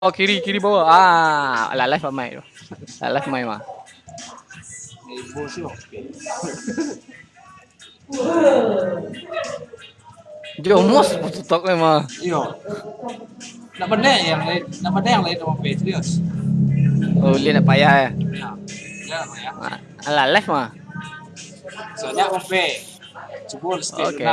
Oh kiri kiri bawah. Ah, la live mai tu. La live mai mah. Jomos tutok memang. Iyo. Nak benda yang lain, nak benda yang lain sama serius. Oh, dia nak payah ya. Nah, ya ya. Ah, la live mah. Soalnya sama P. Jebol sikit Oke.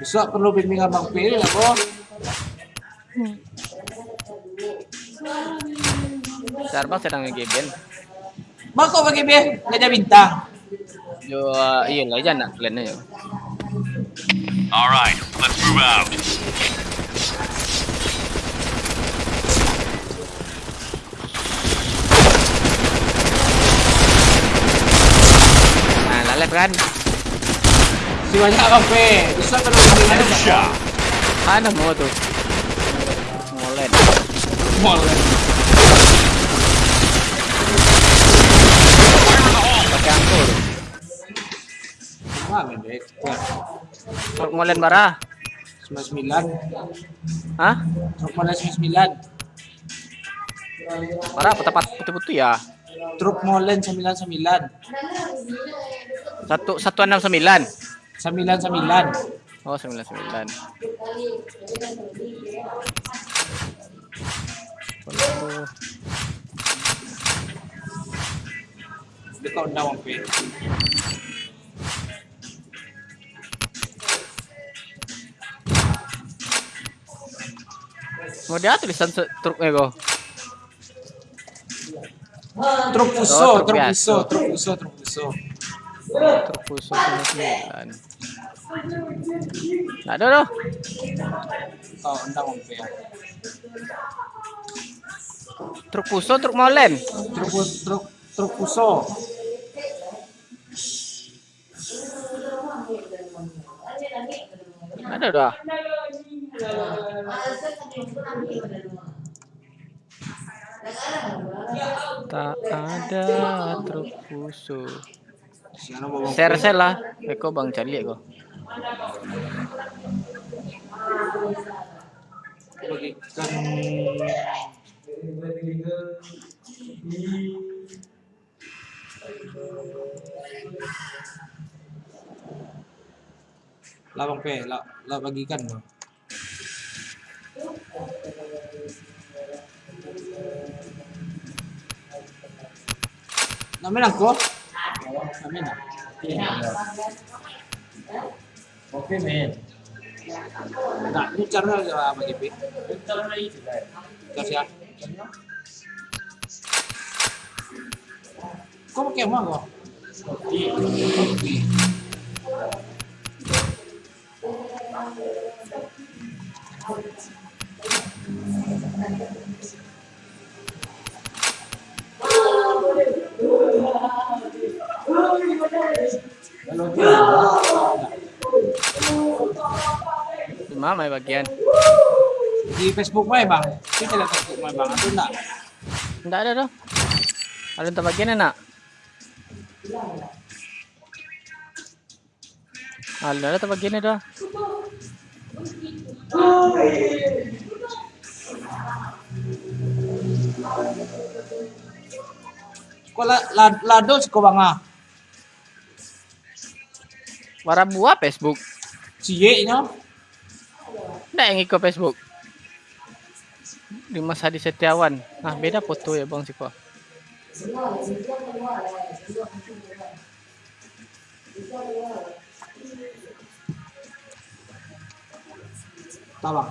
Besok perlu bimbingan Bang P lah, Bro. Sarbang sedang nge-game. Bang kok bagi P? Gajah bintang. Jo, uh, iya lah jangan nak plan aja. All right, let's move out. Nah, la live kan. Bang P. Headshot. Mana mau tuh? Molen. Boleh. Pakai. Wah, mendek. Molen bara. 99. Hah? Truk Molen 99. Bara apa tepat putih-putih ya? Truk Molen 99. Satu satu enam sembilan. 99. Oh sembilan sembilan. Undang Bang P. Mau dia tulisan se- truknya kok. Truk Oh, truk truk. Fuso, truk Fuso, truk Fuso. Truk khusus sembilan doh. Kau undang Bang P ya. Truk Fuso, truk molen. Truk truk truk. Nggak ada dah. Tak ada truk Fuso. Siapa bawa Bang P? Share share lah. Eko bang cari kok. Bagikan lah bang P, lah, lah bagikan bang. Namin ako? Namin. Oke men. Nah, ini cara apa bagi P? Bentar lagi juga. Kasih ya. Kok pakai emang kok? Cuma main bagian. Di Facebook mah bang? Kita lihat Facebook mah bang, atau enggak? Nggak ada doh. Ada tempat bagian enak. Ada ada tempat bagian dah. Kok la, la, lado sih kok bang ah? Warna buah Facebook. Cie nya? Nggak yang ikut Facebook. Dimas Hadi Setiawan. Nah beda foto ya bang Siko. Tak bang.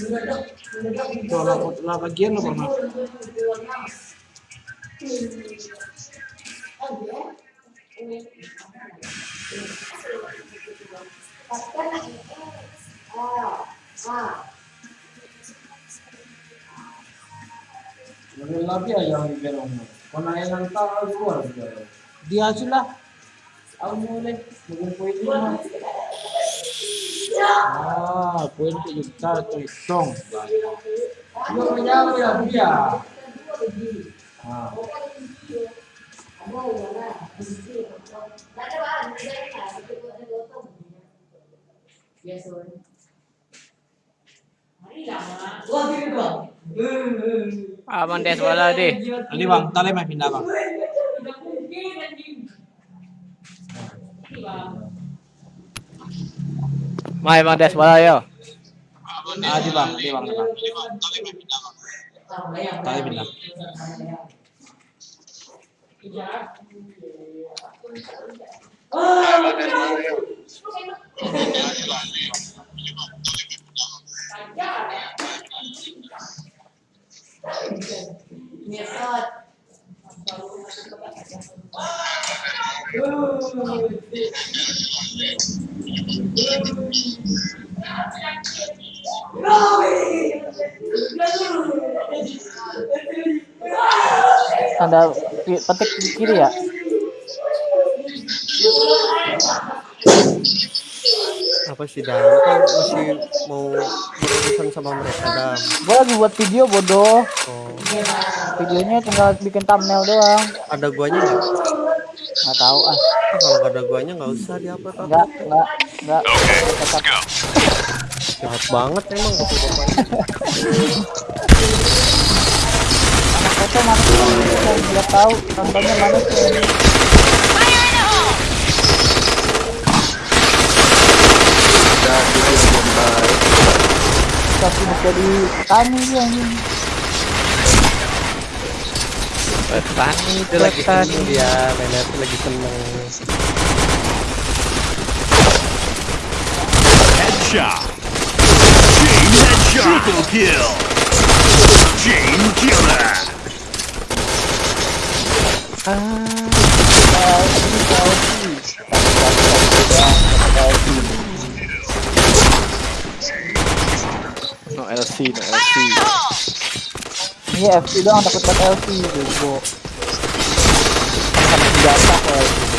Tuh, lah, lah bagian lo pernah. Lagi aja yang bilang Mana yang tahu keluar juga. Dia sudah. Aku mulai. Mungkin. Ah, menjawab ya dia. Ah. Aman des bola deh. Tadi bang, tali main pindah bang. Mai bang des bola yo. Ah, di bang, di bang, di bang. Tali pindah. Tanda pi- petik di kiri ya. apa sih Dan kan masih mau berurusan sama mereka Dan Gue lagi buat video bodoh. oh, Videonya tinggal bikin thumbnail doang. ada guanya nggak Nggak tahu ah. Ah, kalau nggak ada guanya nggak usah diupload Nggak nggak nggak. Okay, let's go. jahat banget emang bapak-bapak Foto mana sih? Saya nggak tahu contohnya mana sih. Tapi jadi petani dia anjing. Petani, dia lagi seneng dia nenek lagi seneng Headshot. Chain headshot. Triple kill. Chain killer. No LC, no LC. Ini FC doang dapat buat LC bego. Sama senjata LC.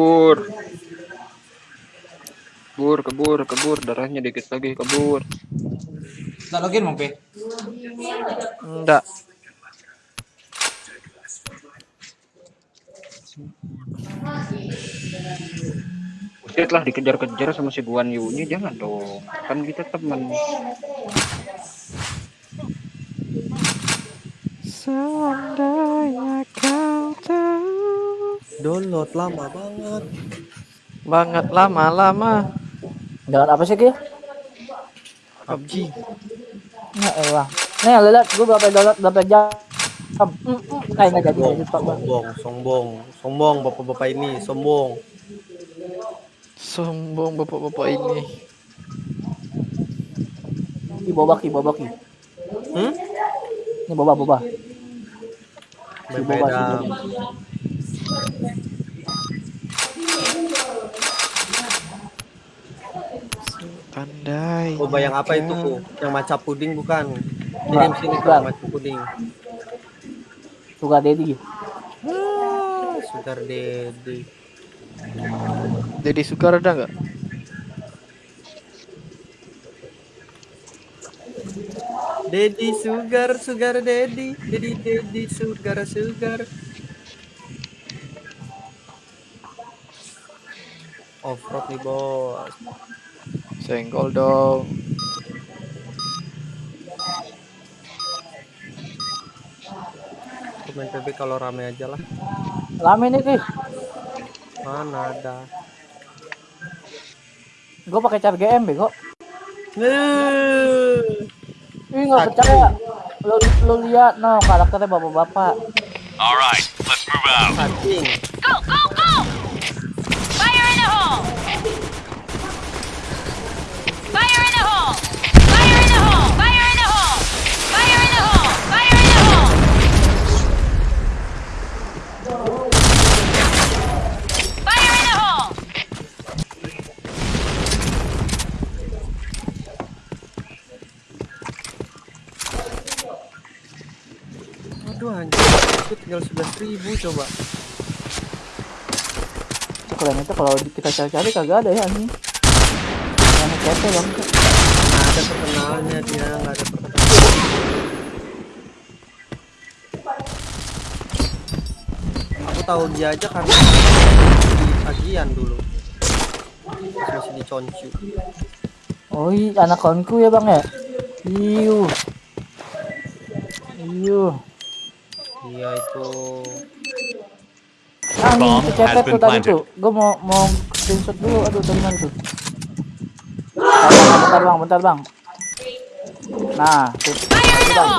kebur. Kebur kebur kebur. Darahnya dikit lagi kebur. Tak login mau enggak setelah dikejar-kejar sama si Guan yunya jangan dong. Kan kita teman. Seandainya kau Download lama banget. Banget lama-lama Jangan apa sih Ki? PUBG. Ya elah. Nih lihat gue berapa download berapa jam. Mm, mm. Eh nggak jadi Sombong, sombong, sombong, sombong, bapak-bapak ini, sombong. Sombong bapak-bapak ini Ki boba ki boba ki. Hmm? Ini boba boba. Si boba si Berbeda. boba. Pandai Oh, bayang apa itu, Bu? Yang macam puding bukan? Kirim sini bukan. macam puding. Suka Dedi. Ah, Sugar Daddy. Jadi Sukar ada nggak? Daddy Sugar, Sugar Daddy, Daddy Daddy Sugar Sugar. Off-road nih bos. Senggol dong main PB kalau rame aja lah. Lama nih Ki. Mana ada. Gue pakai car GM bego. Nih. Ih nggak percaya. Lo lo lihat no karakternya bapak-bapak. All right, let's move out. Go, go, go! Ribu coba. Kalian itu kalau kita cari-cari kagak ada ya ini. Yang CP bang. Nggak ada terkenalnya dia, nggak ada. Aku tahu dia aja karena di tagihan dulu. Masih di Concu. Oh iya anak kawanku ya bang ya. Iu. Iu. Dia itu Ah, ini has tuh tadi tuh. Gue mau mau screenshot dulu. Aduh mana tuh? Bentar, bang, bentar bang. Nah, tuh. Bang.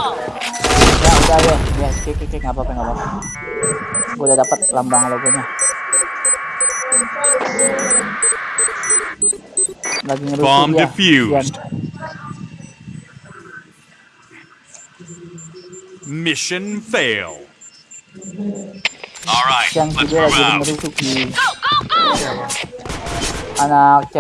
Ya udah ya, ya kik kik nggak apa-apa nggak apa-apa. Gue udah dapat lambang logonya. Lagi ngerusuh Bomb dia. Mission fail. All right, Yang move lagi out. ngerusuh di Go, go, go! anak C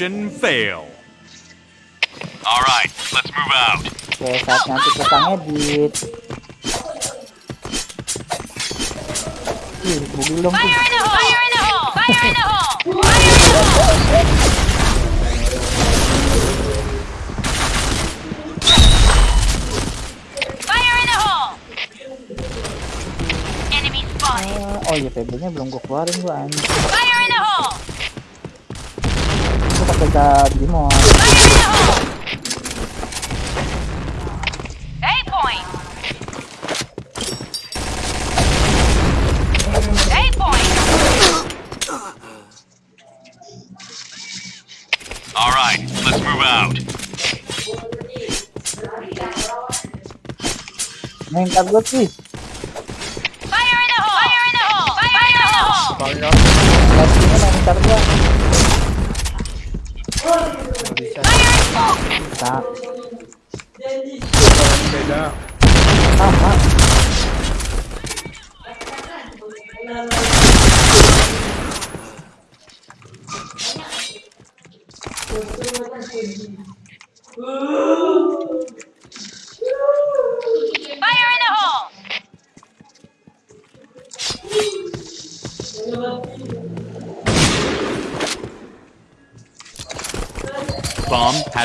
Mission fail. All right, let's move out. Oke, saatnya kita ngedit. Ih, mobil dong tuh. Fire in the hole! Fire in the hole! Fire in the hole! Fire in the hole! Fire in the hole! Enemy spotted! Oh iya PB-nya belum gua keluarin gua anjing. Gua pakai car Digimon. Fire in the hole! A point! A point! All right, let's move out. Main car gua sih. Fire in the hole! Fire in the hole! Fire in the hole! Pastinya main car gua.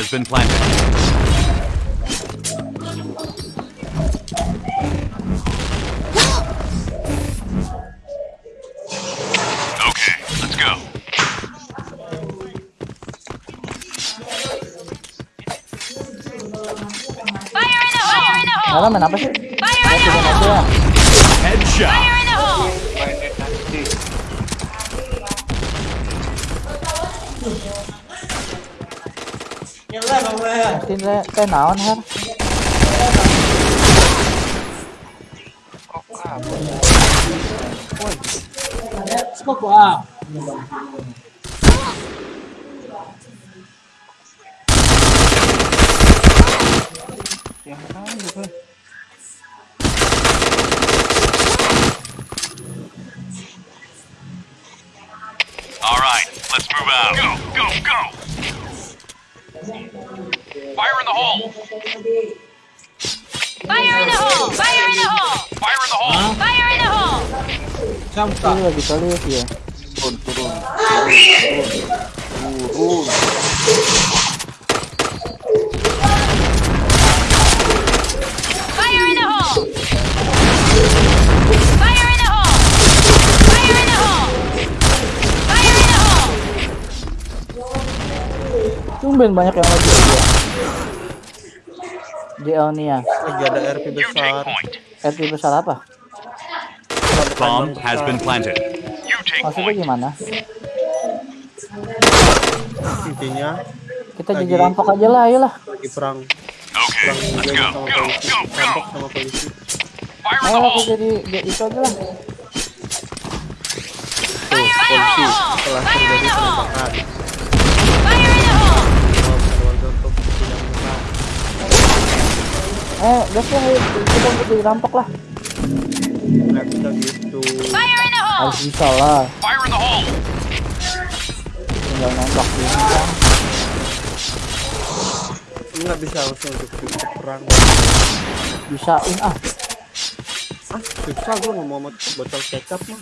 The hole! Alam, main apa sih? Fire in the hole! Headshot. Fire in Tin lên, tên nào ăn hết. Có cả Ôi. Smoke quá. Ini lagi kali ya. Turun, turun. Turun. Turun. Fire in the hole! Fire in the hole! Fire in the hole! Fire in the hole! Tumben banyak yang lagi ya. JL nih ya. Lagi ada RP besar. RP besar apa? Bomb has been planted. You take Maksudnya point. gimana? Intinya Kita jadi rampok aja lah, ayolah. lagi perang Okay, perang let's go, sama go, polisi. go, Rampok go. sama polisi. Ayo aku jadi jadi itu aja lah. Tuh, Fire in the polisi hole! telah Fire in terjadi the hole! penembakan. Eh, gas lah, kita untuk jadi rampok lah. Nggak bisa gitu. Harus bisa lah. Fire in the hole. Tinggal nembak gini kan. Nggak bisa langsung untuk perang. Bisain ah. Ah, susah gua ngomong sama botol kecap mah.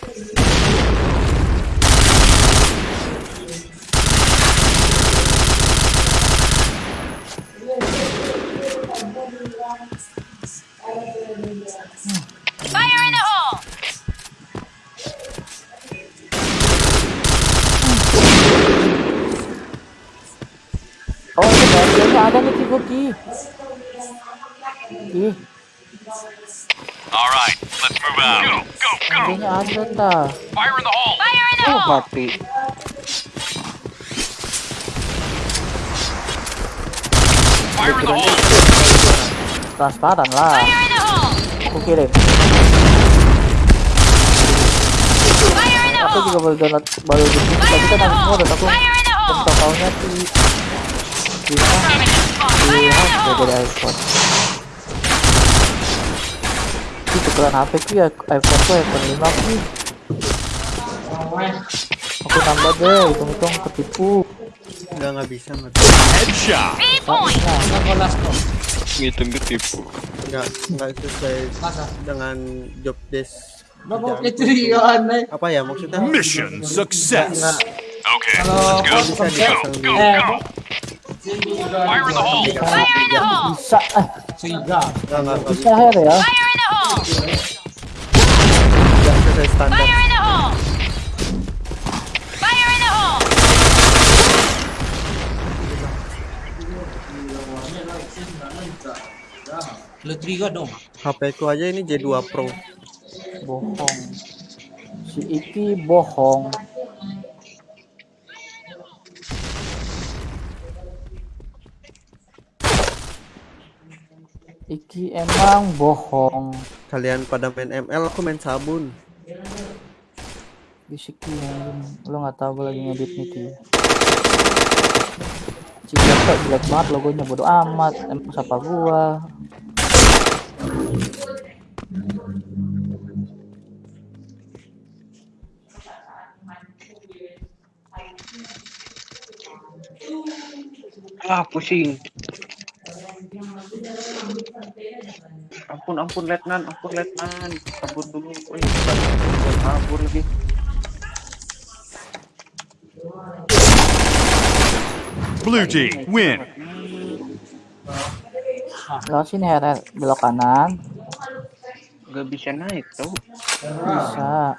Ih, All right, let's move out. Go, go, go. bagiannya ada ta. Fire in the hole. Fire in the Oh, hole! mati. Fire in the hole. Transparan lah. Fire in the hole! Aku kirim. Fire in the Aku juga baru download baru Fire in kan hole! udah aku hole! totalnya di di di hole! dari iPhone. Ini tukeran HP ku ya iPhone ku iPhone 5 sih. Aku tambah deh, hitung-hitung ketipu. Nggak nggak bisa nggak Headshot. Ngitung ketipu. nggak nggak sesuai dengan job desk. Apa ya maksudnya? Mission success. Okay, Kalau let's go. bisa dipasang di Go, Eh, go. Fire in the hole. Fire in the hole! Bisa, bisa ya. Fire in the hole! Fire in the hole! Fire in the hole! Letriga dong. HP ku aja ini J2 Pro. Bohong. Si Iki bohong. Iki emang bohong. Kalian pada main ML, aku main sabun. Bisiki anjing. Lo nggak tahu gue lagi ngedit nih Ki. Cijoto jelek banget logonya bodo amat. Emang siapa gua? Ah, pusing. Ampun, ampun, letnan, ampun, letnan. Kabur dulu. Wih, kabur lagi. Blue team win. Lo sini Herer belok kanan. Gak bisa naik tau. Bisa.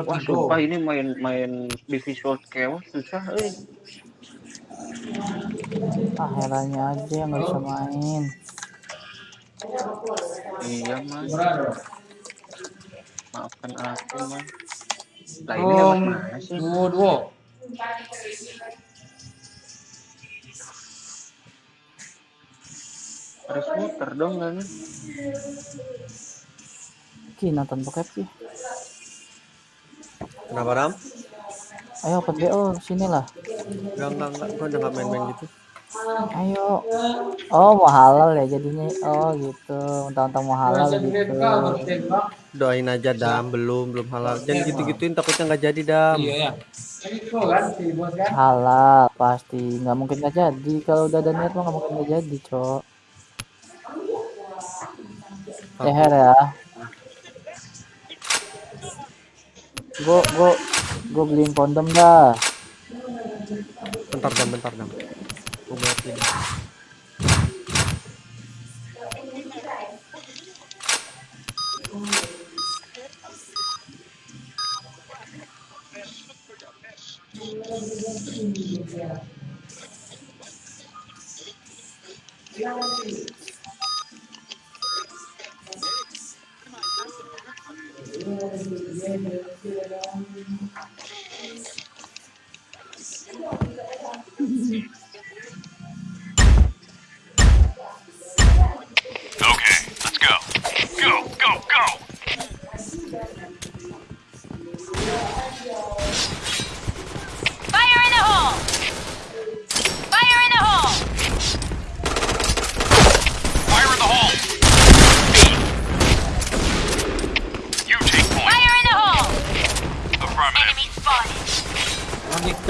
Wah, sumpah ini main main Division Chaos susah, eh. Ah Heranya aja yang nggak bisa main. Iya, mas. Maafkan aku, mas. Lah ini yang Oh, mana sih? duo. Harus muter dong, kan? Ki nonton bokep sih. Kenapa Ram? Ayo open BO sini lah. Enggak, enggak, enggak. Gue udah nggak main-main gitu. Ayo. Oh mau halal ya jadinya. Oh gitu. Mentang-mentang mau halal gitu. Doain aja Dam, belum, belum halal. Jangan gitu-gituin takutnya nggak jadi Dam. Iya ya. Kan itu kan si bos kan. Halal pasti. Nggak mungkin nggak jadi. Kalau udah ada niat mah nggak mungkin nggak jadi cok. Leher ya. Gue gue gue beliin kondom dah. Bentar Dam, bentar Dam. Gue buat ini. Okay, let's go. Go, go, go.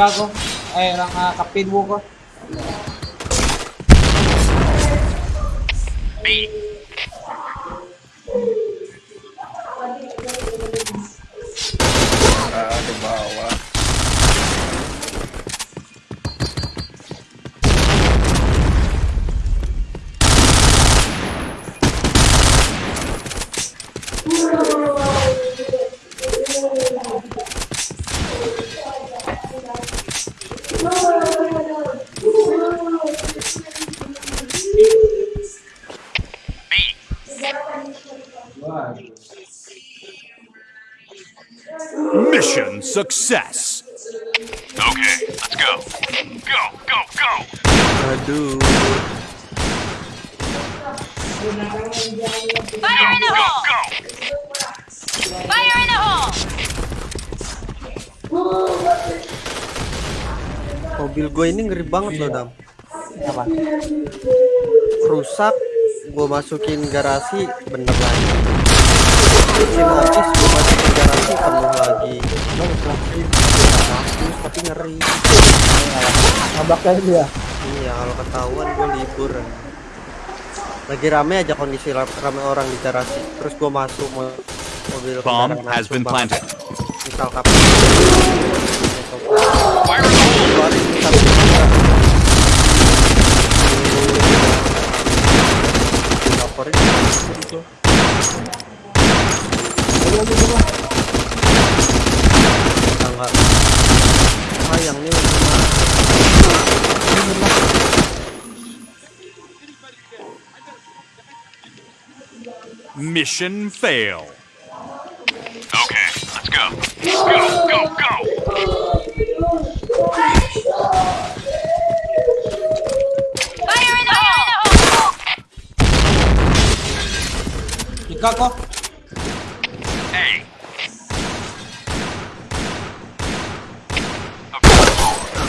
Gago. Ay, lang uh, ah, kapilwo ko. Mobil gue ini ngeri banget loh Dam. Apa? Rusak, gue masukin garasi, bener lagi. Gue masukin garasi, penuh lagi. Bagus, tapi ngeri. Ngabaknya dia. Iya, kalau ketahuan gue libur. Lagi rame aja kondisi ra- rame orang di garasi. Terus gue masuk mo- mobil Bomb has been planted. Misal kapan? Fire in the hole. Keluarin misal kita. Laporin. Enggak. Sayang nih cuma Mission fail. Okay, let's go. Go, go, go. Fire in the hole! Ika ko. A.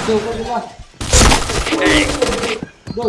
Go, go, go, go. Go.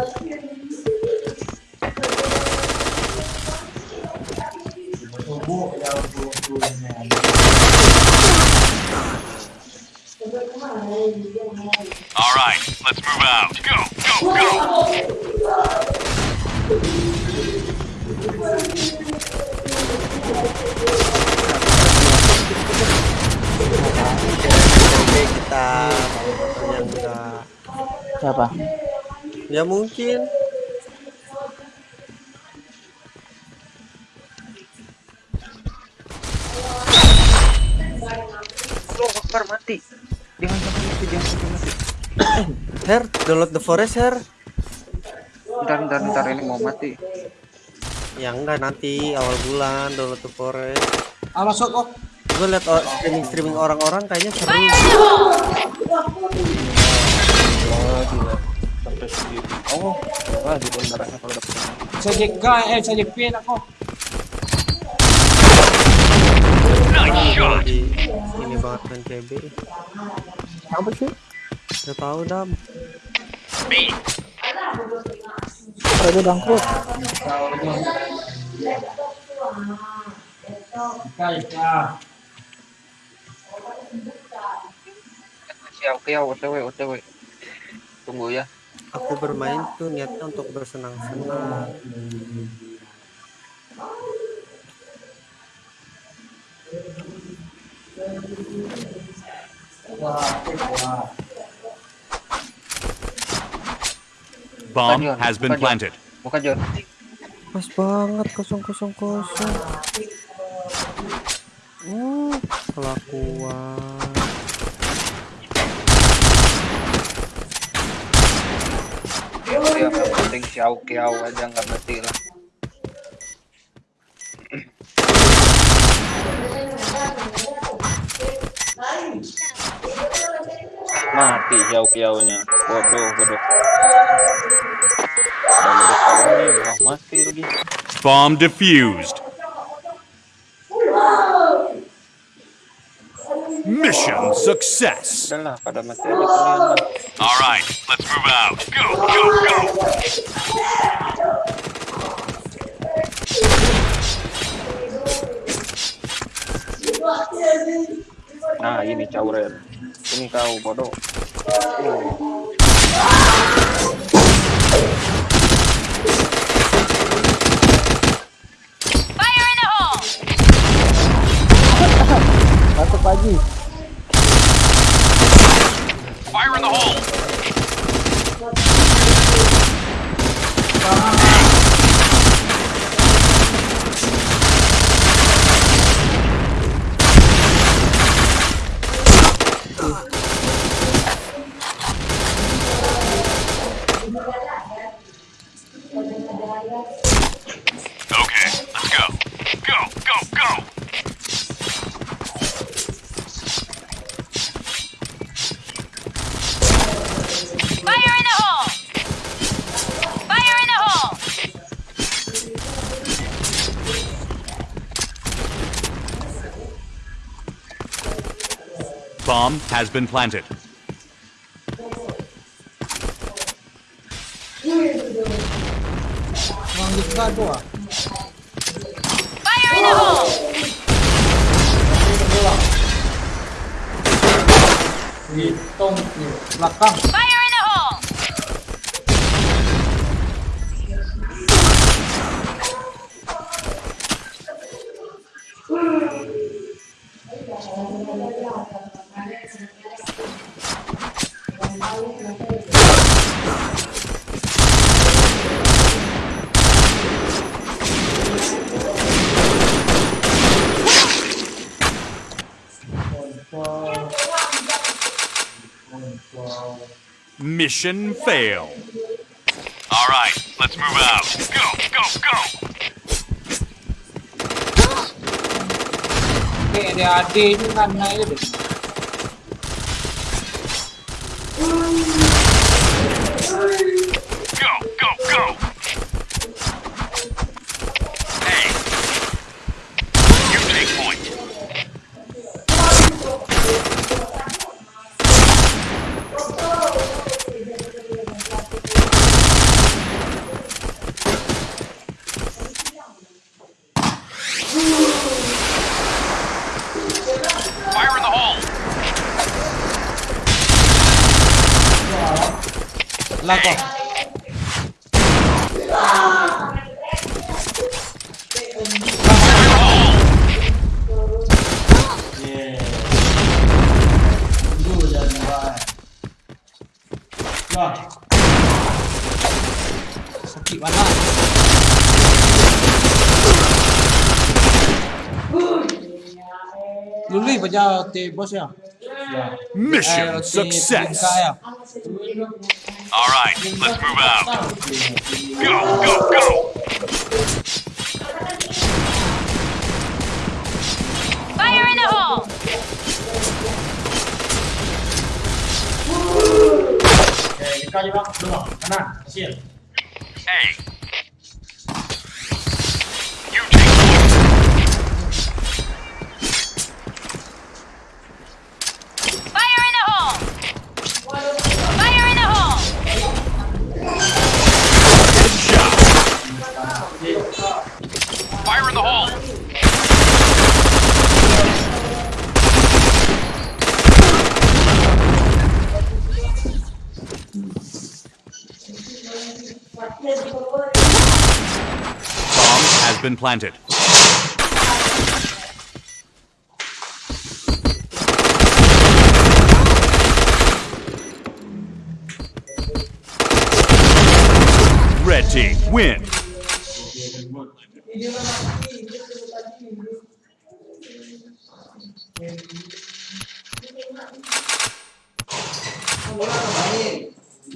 All right, let's move out. Go, Ya mungkin. Allah Akbar mati. Jangan sampai mati, jangan sampai mati. Her, download the forest Her. Bentar, bentar, bentar ini mau mati. Ya enggak nanti awal bulan download the forest. Ah, masuk kok. Gue liat streaming streaming orang-orang kayaknya seru. Oh, gila. Sampai segitu. Oh, wah di darahnya kalau dapet. Saya JK, eh, saya JP aku. Nice shot. Di ini banget main CB. Apa sih? Gak tahu dam. Bangkrut? Siap, kiau, otw, otw. Tunggu ya. Aku bermain tuh niatnya untuk bersenang-senang. Bomb has been planted. Buka John. Pas banget kosong kosong kosong. Hmm, kelakuan. Ya, yang penting siau kiau aja nggak mati lah. Mati siau kiaunya. Bodoh, bodoh. Wah, mati lagi. Bomb defused. Mission success. Udahlah, pada mati aja kalian lah. All right, let's move out. Go, go, go. Nah, ini cauren. Ini kau bodoh. Oh. Fire in the hole. Okay, let's go. Go, go, go. Fire in the hole. Fire in the hole. Bomb has been planted. Orang JK tu. Fire in the hole. Fire Mission fail. All right, let's move out. Go, go, go. Oke, ada adik itu kan naik itu. Go, go, go. Hey. You take point. Fire in the hole. Belakang. Sakit mana? Luli baca ti bos ya. Mission Eh, ti success. tingkah ya. All right, let's move out. Go, go, go. Fire in the hole! Hey. Fire in the hole. Bomb has been planted. Red team win.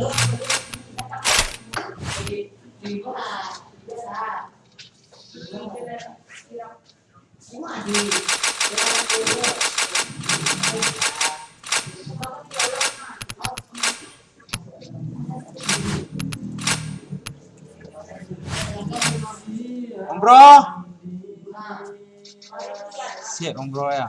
Om bro. Siap om bro ya.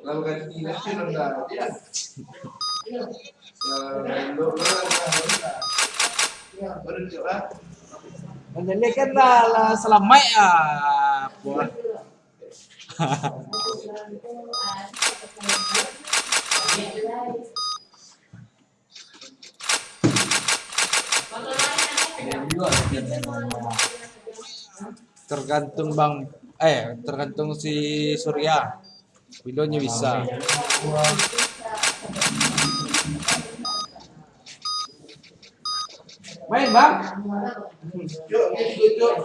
Lalu dia. Ya, belum rendah. Ya, berhenti lah. Menjadi kan lah, selamai ah. Buat. Tergantung bang Eh, tergantung si Surya. Widonya bisa. Main bang? Yuk, yuk, yuk.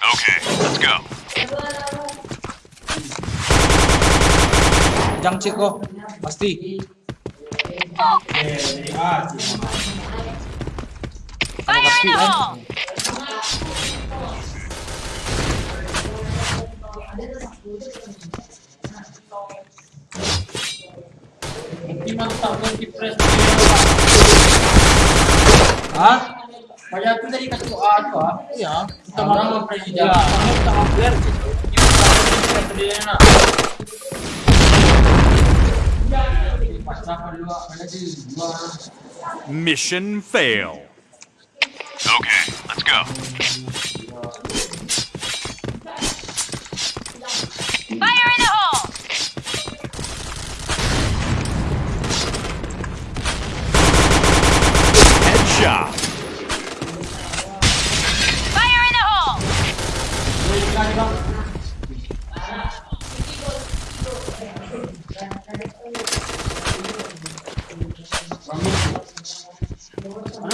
Okay, let's go. Jang Ciko, pasti. Fire in the hole! Hah? Kaya itu dari kasih ato ah. Iya. Kita marah sama presiden. Iya, kamu kita hampir gitu. Yung Mission fail. Okay, let's go. Fire in the hole! Headshot.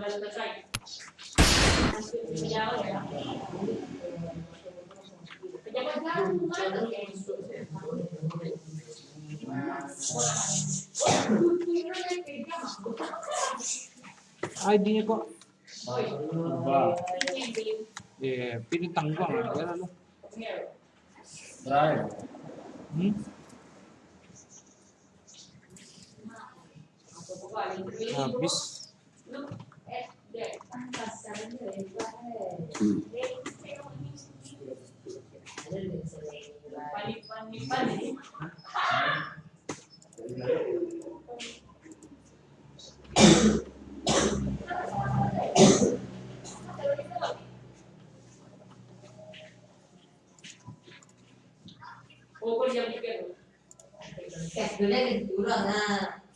virus kok. ID-nya kok. Eh, pilih tangguang ya. Hmm? Habis. Eh, sebenarnya gitu lah, nah.